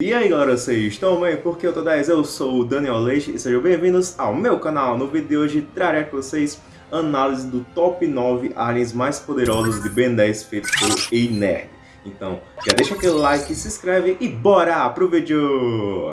E aí galera, vocês estão bem? Porque eu tô 10, eu sou o Daniel Leite e sejam bem-vindos ao meu canal. No vídeo de hoje trarei com vocês análise do top 9 aliens mais poderosos de Ben 10 feito por Nerd. Então, já deixa aquele like, se inscreve e bora pro vídeo!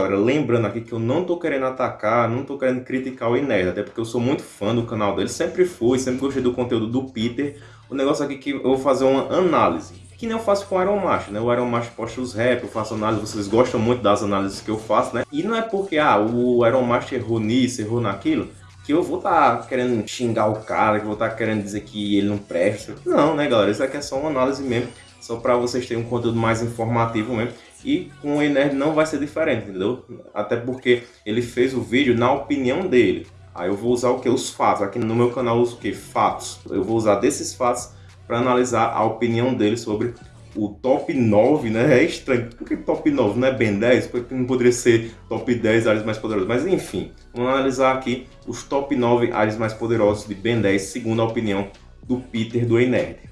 Galera, lembrando aqui que eu não tô querendo atacar, não tô querendo criticar o Inés, até porque eu sou muito fã do canal dele, sempre fui, sempre gostei do conteúdo do Peter. O negócio aqui é que eu vou fazer uma análise, que nem eu faço com o Iron Macho, né? O Iron Macho posta os rap, eu faço análise, vocês gostam muito das análises que eu faço, né? E não é porque, ah, o Iron Macho errou nisso, errou naquilo, que eu vou estar tá querendo xingar o cara, que eu vou estar tá querendo dizer que ele não presta. Não, né, galera? Isso aqui é só uma análise mesmo, só para vocês terem um conteúdo mais informativo mesmo. E com o Enerd não vai ser diferente, entendeu? Até porque ele fez o vídeo na opinião dele. Aí eu vou usar o que? Os fatos. Aqui no meu canal eu uso o que? Fatos. Eu vou usar desses fatos para analisar a opinião dele sobre o top 9, né? É estranho. Por que top 9? Não é Ben 10? Porque não poderia ser top 10 áreas mais poderosas. Mas enfim, vamos analisar aqui os top 9 áreas mais poderosas de Ben 10, segundo a opinião do Peter do Enerd.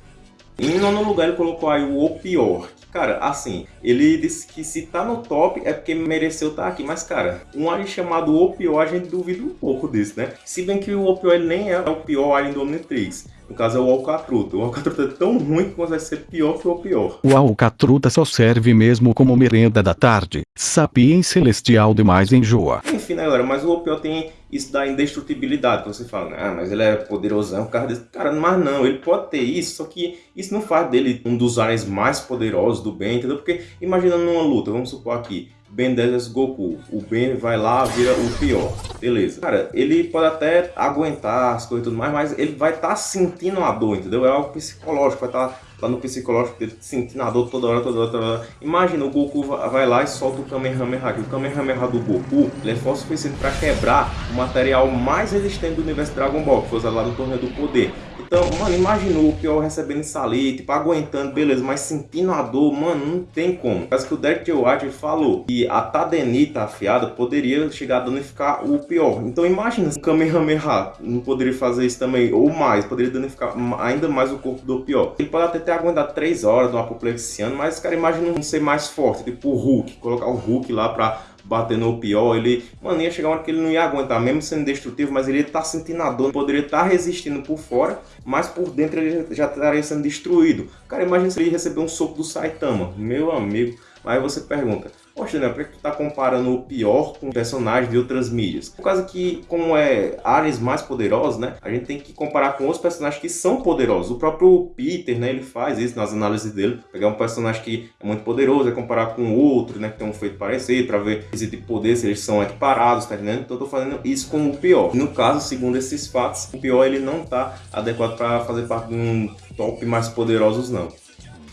Em nono lugar ele colocou aí o O Pior, Cara, assim, ele disse que se tá no top é porque mereceu estar tá aqui. Mas, cara, um alien chamado Opio, a gente duvida um pouco disso, né? Se bem que o Opio ele nem é o pior alien do Omnitrix. No caso é o Alcatruta. O Alcatruta é tão ruim que consegue ser pior que o pior. O Alcatruta só serve mesmo como merenda da tarde. Sapien celestial demais enjoa. Enfim, né, galera? Mas o Opio tem isso da indestrutibilidade. Você fala, ah, mas ele é poderosão, cara desse. Cara, mas não, ele pode ter isso, só que isso não faz dele um dos aliens mais poderosos do bem, entendeu? Porque imaginando numa luta, vamos supor aqui, Ben 10 vs Goku. O Ben vai lá, vira o pior. Beleza. Cara, ele pode até aguentar as coisas e tudo mais, mas ele vai estar tá sentindo a dor, entendeu? É algo psicológico, vai estar tá lá no psicológico dele sentindo a dor toda hora, toda hora, toda hora. Imagina, o Goku vai lá e solta o Kamehameha. O Kamehameha do Goku ele é forte o suficiente para quebrar o material mais resistente do universo Dragon Ball, que foi usado lá no Torneio do Poder. Então, mano, imaginou o pior recebendo isso ali, tipo, aguentando, beleza, mas sentindo a dor, mano, não tem como. Parece que o Derek J. White falou que a Tadenita afiada poderia chegar a danificar o pior. Então imagina se o Kamehameha não poderia fazer isso também, ou mais, poderia danificar ainda mais o corpo do pior. Ele pode até ter aguentado 3 horas no apoplexiano, mas, cara, imagina um ser mais forte, tipo o Hulk, colocar o Hulk lá pra bater no pior, ele, mano, ia chegar uma hora que ele não ia aguentar, mesmo sendo destrutivo, mas ele ia estar tá sentindo a dor, poderia estar tá resistindo por fora, mas por dentro ele já estaria sendo destruído. Cara, imagina se ele receber um soco do Saitama, meu amigo. Aí você pergunta, Poxa, Daniel, por que tu tá comparando o pior com personagens de outras mídias? Por causa que, como é áreas mais poderosos, né? A gente tem que comparar com outros personagens que são poderosos. O próprio Peter, né? Ele faz isso nas análises dele. Pegar um personagem que é muito poderoso e comparar com outro, né? Que tem um feito parecido, pra ver esse tipo de poder, se eles são equiparados, tá entendendo? Então eu tô fazendo isso com o pior. No caso, segundo esses fatos, o pior ele não tá adequado para fazer parte de um top mais poderosos, não.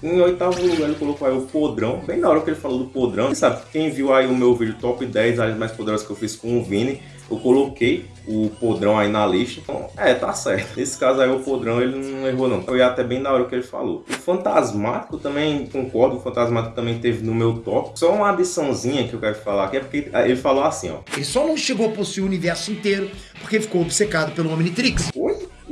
Em oitavo lugar ele colocou aí o Podrão, bem na hora que ele falou do Podrão. Quem sabe, quem viu aí o meu vídeo top 10 áreas mais poderosas que eu fiz com o Vini, eu coloquei o Podrão aí na lista. Então, é, tá certo. Nesse caso aí o Podrão ele não errou não. Foi até bem na hora que ele falou. O Fantasmático também, concordo, o Fantasmático também teve no meu top. Só uma adiçãozinha que eu quero falar aqui é porque ele falou assim, ó. Ele só não chegou a possuir o universo inteiro porque ficou obcecado pelo Omnitrix. Oi?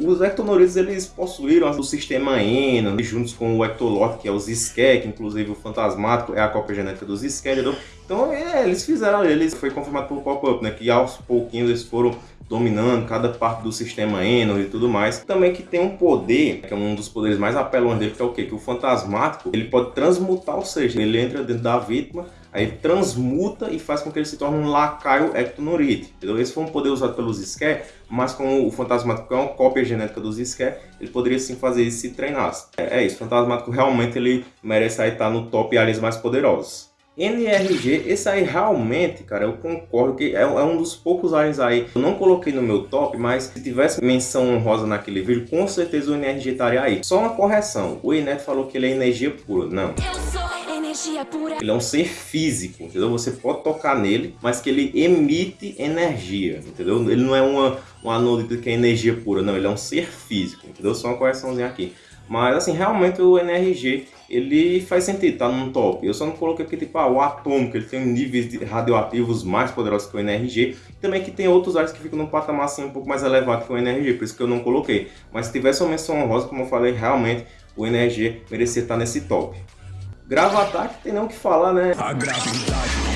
Os Ectonoritos eles possuíram o sistema Eno, juntos com o Ectolot, que é os Skek, que inclusive o Fantasmático é a cópia genética dos Skek. Então é, eles fizeram, eles foi confirmado por pop-up, né? Que aos pouquinhos eles foram dominando cada parte do sistema Eno e tudo mais. Também que tem um poder, que é um dos poderes mais apelões dele, que é o quê? Que o fantasmático, ele pode transmutar, ou seja, ele entra dentro da vítima, aí transmuta e faz com que ele se torne um lacaio ectonorite. Entendeu? Esse foi um poder usado pelos Ské, mas como o fantasmático é uma cópia genética dos Ské, ele poderia sim fazer isso se treinasse. É, é isso, o fantasmático realmente ele merece aí estar no top aliens mais poderosos. NRG, esse aí realmente, cara, eu concordo que é, é, um dos poucos aliens aí. Eu não coloquei no meu top, mas se tivesse menção honrosa naquele vídeo, com certeza o NRG estaria aí. Só uma correção, o Inet falou que ele é energia pura. Não. Ele é um ser físico, entendeu? Você pode tocar nele, mas que ele emite energia, entendeu? Ele não é uma, uma anodita que é energia pura, não. Ele é um ser físico, entendeu? Só uma correçãozinha aqui. Mas assim, realmente o NRG, ele faz sentido, tá num top. Eu só não coloquei aqui, tipo, ah, o atômico, ele tem níveis radioativos mais poderosos que o NRG. Também que tem outros áreas que ficam num patamar assim um pouco mais elevado que o NRG, por isso que eu não coloquei. Mas se tivesse uma menção honrosa, como eu falei, realmente o NRG merecia estar nesse top. Grava ataque, tem nem o que falar, né? A gravidade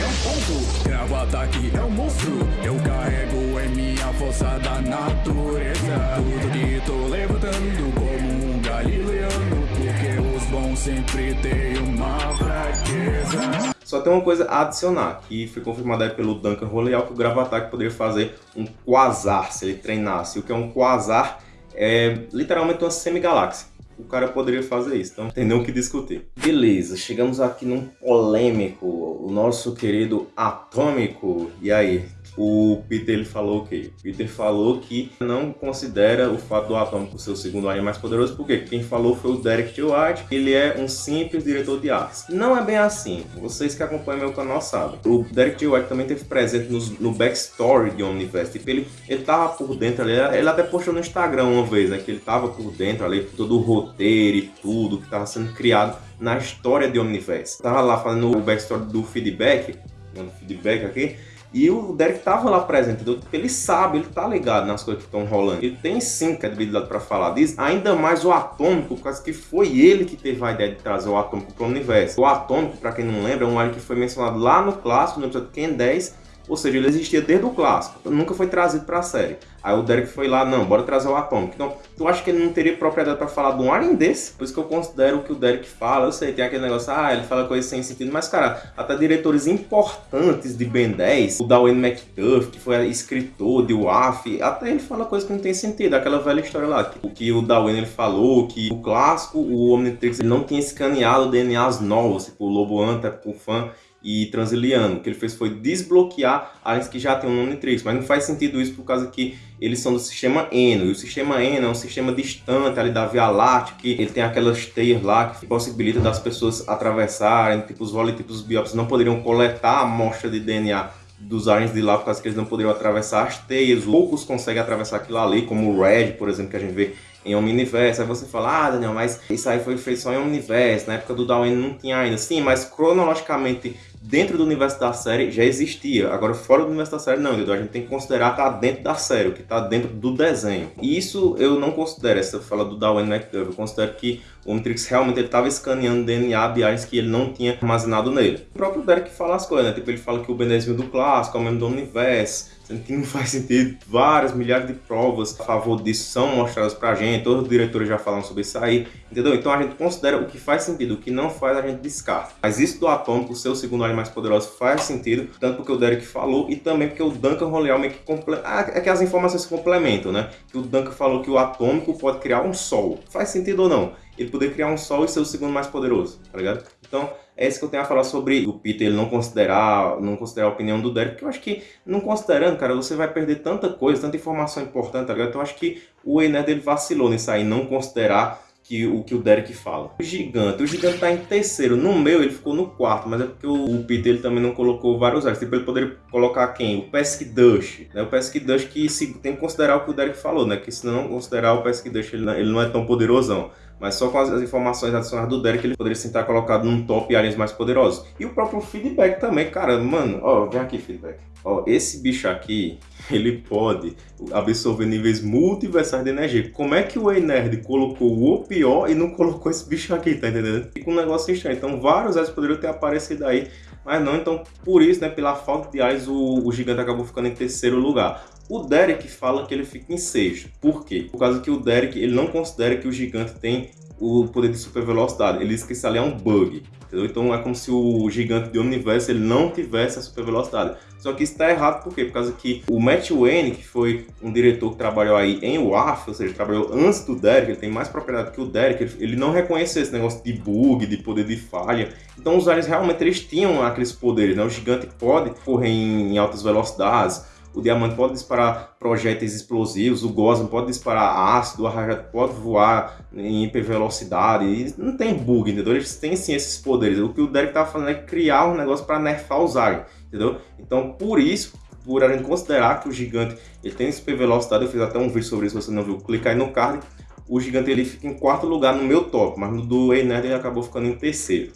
é um ponto, grava ataque é um monstro. Eu carrego em minha força da natureza. Tudo que tô levantando como um galileano. Porque os bons sempre têm uma fraqueza. Só tem uma coisa a adicionar, que foi confirmado aí pelo Duncan Roleal, que o Gravatac poderia fazer um quasar, se ele treinasse. O que é um quasar? É literalmente uma semigaláxia o cara poderia fazer isso, então tem nem o que discutir. Beleza, chegamos aqui num polêmico, o nosso querido Atômico. E aí, o Peter ele falou o quê? Peter falou que não considera o fato do Atômico ser o segundo alien mais poderoso, porque quem falou foi o Derek T. White, ele é um simples diretor de artes. Não é bem assim, vocês que acompanham meu canal sabem. O Derek T. White também teve presente no, no backstory de Omniverse, tipo, ele, ele tava por dentro ali, ele até postou no Instagram uma vez, né, que ele tava por dentro ali, todo o roteiro e tudo que tava sendo criado na história de Omniverse. Tava lá fazendo o backstory do feedback, dando feedback aqui, e o Derek tava lá presente, entendeu? Ele sabe, ele tá ligado nas coisas que estão rolando. Ele tem sim credibilidade para falar disso. Ainda mais o Atômico, causa que foi ele que teve a ideia de trazer o Atômico para o universo. O Atômico, para quem não lembra, é um alien que foi mencionado lá no clássico, no episódio Ken 10, ou seja, ele existia desde o clássico, nunca foi trazido para a série. Aí o Derek foi lá, não, bora trazer o Atômico. Então, tu acha que ele não teria propriedade para falar de um alien desse? Por isso que eu considero que o Derek fala, eu sei, tem aquele negócio, ah, ele fala coisas sem sentido, mas cara, até diretores importantes de Ben 10, o Darwin McDuff, que foi escritor de WAF, até ele fala coisas que não tem sentido, aquela velha história lá, o que o Darwin ele falou, que o clássico, o Omnitrix, ele não tinha escaneado DNAs novos, tipo o Lobo Anta, o fã, e Transiliano. O que ele fez foi desbloquear áreas que já tem um Omnitrix, mas não faz sentido isso por causa que eles são do sistema Eno, e o sistema Eno é um sistema distante ali da Via Láctea, que ele tem aquelas teias lá que possibilita das pessoas atravessarem, tipo os volitipos biópsios não poderiam coletar a amostra de DNA dos aliens de lá por causa que eles não poderiam atravessar as teias, poucos conseguem atravessar aquilo ali, como o Red, por exemplo, que a gente vê em Omniverse. Aí você fala, ah, Daniel, mas isso aí foi feito só em Omniverse, na época do Darwin não tinha ainda. Sim, mas cronologicamente dentro do universo da série já existia. Agora, fora do universo da série, não, entendeu? A gente tem que considerar que tá dentro da série, o que tá dentro do desenho. E isso eu não considero, essa fala do Darwin McDuff. Eu considero que o Omnitrix realmente ele estava escaneando DNA de aliens que ele não tinha armazenado nele. O próprio Derek fala as coisas, né? Tipo, ele fala que o Ben 10 do clássico, é o mesmo do universo que não faz sentido. Várias, milhares de provas a favor disso são mostradas pra gente, todos os diretores já falam sobre isso aí, entendeu? Então a gente considera o que faz sentido, o que não faz a gente descarta. Mas isso do Atômico ser o segundo alien mais poderoso faz sentido, tanto porque o Derek falou e também porque o Duncan Roleal meio que comple... ah, é que as informações se complementam, né? Que o Duncan falou que o Atômico pode criar um Sol. Faz sentido ou não? Ele poder criar um Sol e ser o segundo mais poderoso, tá ligado? Então, é isso que eu tenho a falar sobre o Peter ele não considerar, não considerar a opinião do Derek, porque eu acho que, não considerando, cara, você vai perder tanta coisa, tanta informação importante, tá ligado? Então eu acho que o Ener dele vacilou nisso aí, não considerar que o que o Derek fala. O Gigante, o Gigante tá em terceiro, no meu ele ficou no quarto, mas é porque o, Peter ele também não colocou vários áreas, tipo ele poderia colocar quem? O Pesky Dush, né? O Pesky Dush que se, tem que considerar o que o Derek falou, né? Que se não considerar o Pesky Dush ele, ele não é tão poderosão. Mas só com as, informações adicionadas do Derek, ele poderia se estar colocado num top aliens mais poderosos. E o próprio feedback também, cara, mano, ó, vem aqui, feedback. Ó, esse bicho aqui, ele pode absorver níveis multiversais de energia. Como é que o E-Nerd colocou o pior e não colocou esse bicho aqui, tá entendendo? Fica um negócio estranho. Então, vários aliens poderiam ter aparecido aí, mas não. Então, por isso, né, pela falta de aliens, o, o gigante acabou ficando em terceiro lugar. O Derek fala que ele fica em sexto. Por quê? Por causa que o Derek ele não considera que o gigante tem o poder de super velocidade. Ele diz que isso ali é um bug. Entendeu? Então é como se o gigante de Omniverse ele não tivesse a super velocidade. Só que está errado por quê? Por causa que o Matt Wayne, que foi um diretor que trabalhou aí em WAF, ou seja, trabalhou antes do Derek, ele tem mais propriedade que o Derek, ele não reconheceu esse negócio de bug, de poder de falha. Então os aliens realmente eles tinham aqueles poderes, né? O gigante pode correr em altas velocidades, o diamante pode disparar projéteis explosivos, o Gosma pode disparar ácido, o Rajat pode voar em hipervelocidade, não tem bug, entendeu? Eles têm sim esses poderes. O que o Derek estava fazendo é criar um negócio para nerfar os aliens, entendeu? Então, por isso, por a gente considerar que o gigante ele tem super velocidade, eu fiz até um vídeo sobre isso, se você não viu, clica aí no card, o Gigante ele fica em quarto lugar no meu top, mas no do Ei Nerd ele acabou ficando em terceiro.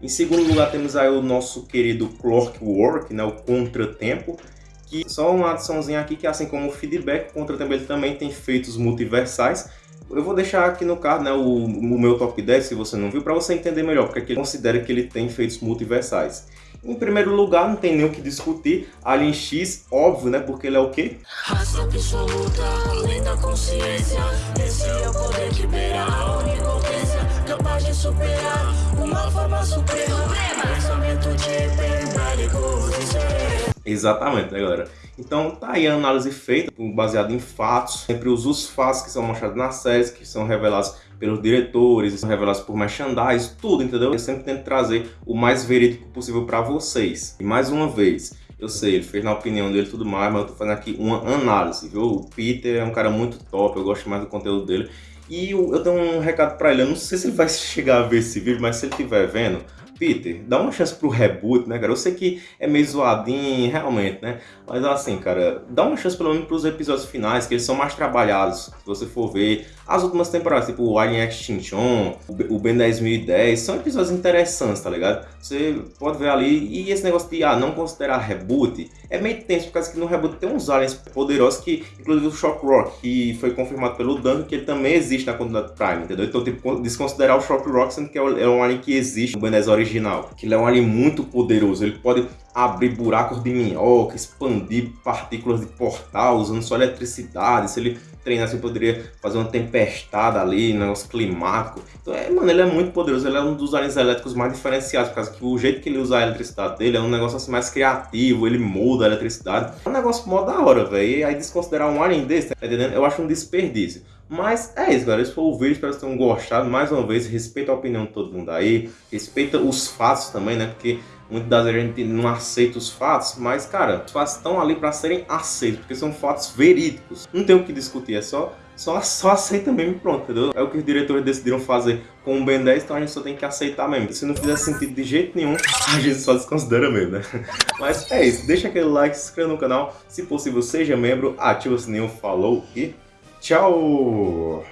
Em segundo lugar temos aí o nosso querido Clockwork, né, o Contratempo, que só uma adiçãozinha aqui que assim como o Feedback, o ele também tem feitos multiversais. Eu vou deixar aqui no card né, o, o meu top 10, se você não viu, para você entender melhor, porque aqui considera que ele tem feitos multiversais. Em primeiro lugar, não tem nem o que discutir, Alien X, óbvio, né? Porque ele é o quê? Raça absoluta, além da consciência Esse é o poder que beira a onipotência Capaz de superar uma forma suprema Pensamento de hiperbélicos e Exatamente, né, galera? Então tá aí a análise feita, baseada em fatos, sempre os, os fatos que são mostrados nas séries, que são revelados pelos diretores, são revelados por merchandise, tudo, entendeu? Eu sempre tento trazer o mais verídico possível para vocês. E mais uma vez, eu sei, ele fez na opinião dele tudo mais, mas eu tô fazendo aqui uma análise, viu? O Peter é um cara muito top, eu gosto mais do conteúdo dele. E eu tenho um recado para ele, eu não sei se ele vai chegar a ver esse vídeo, mas se ele estiver vendo, Peter, dá uma chance pro reboot, né, cara? Eu sei que é meio zoadinho, realmente, né? Mas assim, cara, dá uma chance pelo menos pros episódios finais, que eles são mais trabalhados. Se você for ver as últimas temporadas, tipo o Alien Extinction, o Ben 10010, são episódios interessantes, tá ligado? Você pode ver ali, e esse negócio de, ah, não considerar reboot, é meio tenso, por causa que no reboot tem uns aliens poderosos que, inclusive o Shock Rock, que foi confirmado pelo Dan, que ele também existe na comunidade Prime, entendeu? Então, tipo, desconsiderar o Shock Rock, sendo que é, é um alien que existe no Ben 10 original original, que ele é um alien muito poderoso, ele pode abrir buracos de minhoca, expandir partículas de portal usando só eletricidade, se ele treinasse ele poderia fazer uma tempestade ali, negócio climático. Então, é, mano, ele é muito poderoso, ele é um dos aliens elétricos mais diferenciados, por causa que o jeito que ele usa a eletricidade dele é um negócio assim mais criativo, ele muda a eletricidade. É um negócio mó da hora, velho, e aí desconsiderar um alien desse, tá entendendo? Eu acho um desperdício. Mas é isso, galera. Esse foi o vídeo. Espero que vocês tenham gostado. Mais uma vez, respeita a opinião de todo mundo aí. Respeita os fatos também, né? Porque muitas das vezes a gente não aceita os fatos. Mas, cara, os fatos estão ali para serem aceitos. Porque são fatos verídicos. Não tem o que discutir. É só, só, só aceita mesmo e pronto, entendeu? É o que os diretores decidiram fazer com o Ben 10. Então a gente só tem que aceitar mesmo. Se não fizer sentido de jeito nenhum, a gente só desconsidera mesmo, né? Mas é isso. Deixa aquele like, se inscreva no canal. Se possível, seja membro. Ativa o sininho. Falou e... Tchau!